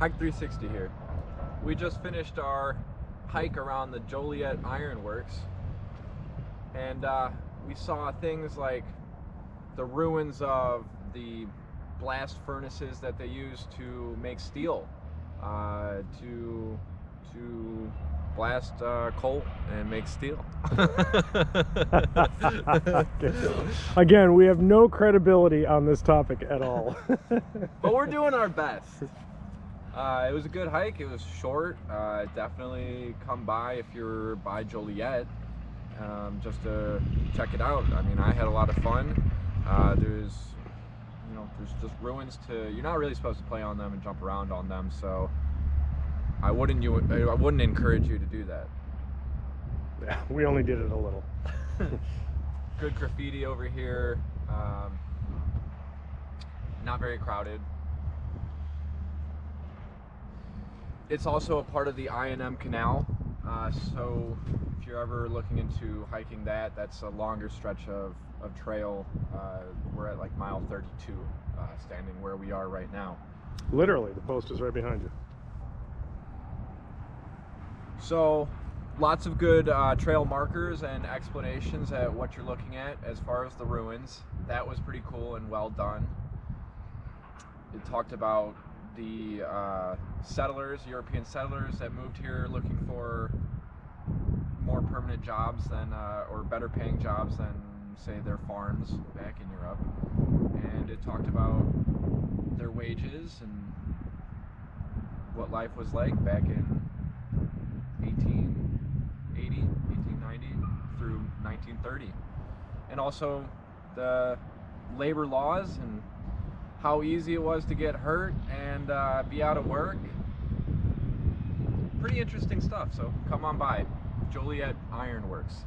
Hike 360 here. We just finished our hike around the Joliet Ironworks and uh, we saw things like the ruins of the blast furnaces that they use to make steel, uh, to to blast uh, coal and make steel. Again, we have no credibility on this topic at all. but we're doing our best. Uh, it was a good hike. It was short. Uh, definitely come by if you're by Joliet um, just to check it out. I mean, I had a lot of fun. Uh, there's, you know, there's just ruins to. You're not really supposed to play on them and jump around on them, so I wouldn't you. I wouldn't encourage you to do that. Yeah, we only did it a little. good graffiti over here. Um, not very crowded. It's also a part of the I&M Canal, uh, so if you're ever looking into hiking that, that's a longer stretch of, of trail. Uh, we're at like mile 32, uh, standing where we are right now. Literally, the post is right behind you. So, lots of good uh, trail markers and explanations at what you're looking at as far as the ruins. That was pretty cool and well done. It talked about the uh, settlers, European settlers that moved here looking for more permanent jobs than, uh, or better paying jobs than, say, their farms back in Europe. And it talked about their wages and what life was like back in 1880, 1890 through 1930. And also the labor laws and how easy it was to get hurt and uh, be out of work. Pretty interesting stuff, so come on by. Joliet Ironworks.